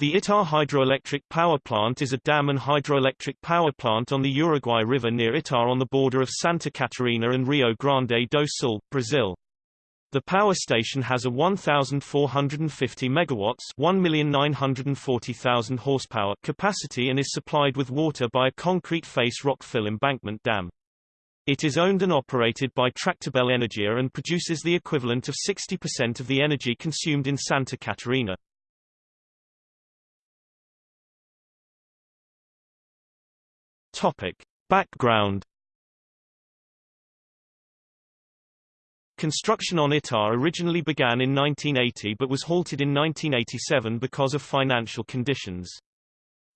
The Itá hydroelectric power plant is a dam and hydroelectric power plant on the Uruguay River near Itá on the border of Santa Catarina and Rio Grande do Sul, Brazil. The power station has a 1,450 megawatts 1,940,000 horsepower capacity and is supplied with water by a concrete face rock fill embankment dam. It is owned and operated by Tractebel Energia and produces the equivalent of 60% of the energy consumed in Santa Catarina. Topic. Background Construction on ITÁ originally began in 1980 but was halted in 1987 because of financial conditions.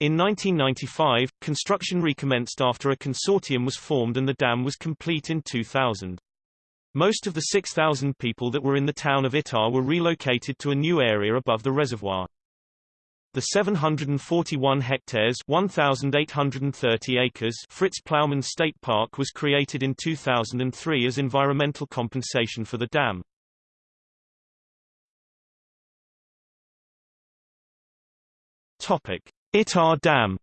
In 1995, construction recommenced after a consortium was formed and the dam was complete in 2000. Most of the 6,000 people that were in the town of Itá were relocated to a new area above the reservoir. The 741 hectares 1,830 acres Fritz Plaumann State Park was created in 2003 as environmental compensation for the dam. Topic: Itá Dam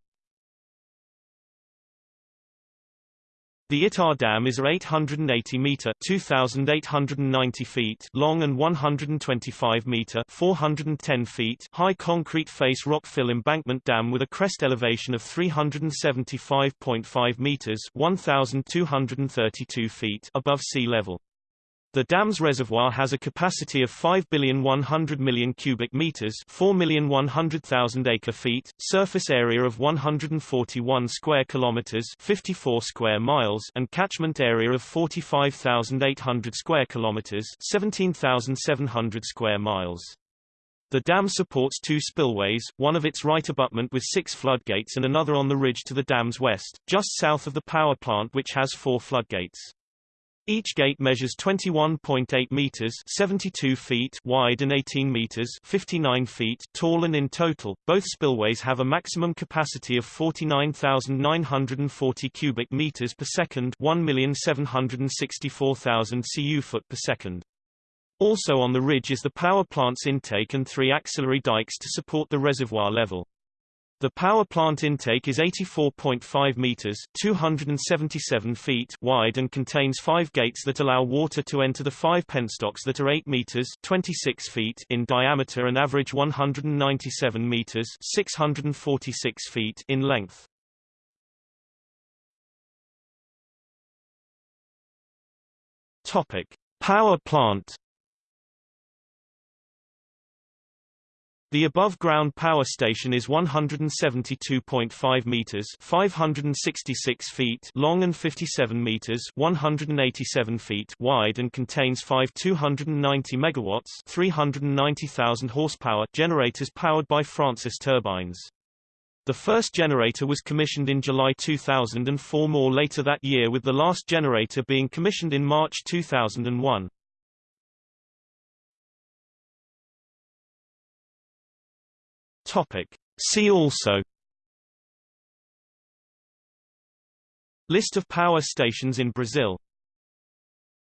The Itá Dam is a 880-meter (2,890 feet) long and 125-meter (410 feet) high concrete face rock fill embankment dam with a crest elevation of 375.5 meters (1,232 feet) above sea level. The dam's reservoir has a capacity of 5,100,000,000 cubic meters, 4,100,000 acre-feet, surface area of 141 square kilometers, 54 square miles, and catchment area of 45,800 square kilometers, 17,700 square miles. The dam supports two spillways, one of its right abutment with six floodgates and another on the ridge to the dam's west, just south of the power plant which has four floodgates. Each gate measures 21.8 meters (72 feet) wide and 18 meters (59 feet) tall and in total both spillways have a maximum capacity of 49,940 cubic meters per second, 1,764,000 cu foot per second. Also on the ridge is the power plant's intake and three axillary dikes to support the reservoir level. The power plant intake is 84.5 meters (277 feet) wide and contains five gates that allow water to enter the five penstocks that are 8 meters (26 feet) in diameter and average 197 meters (646 feet) in length. Topic: Power plant The above-ground power station is 172.5 meters (566 feet) long and 57 meters (187 feet) wide and contains five 290 megawatts (390,000 horsepower) generators powered by Francis turbines. The first generator was commissioned in July 2000 and four more later that year with the last generator being commissioned in March 2001. Topic. See also List of power stations in Brazil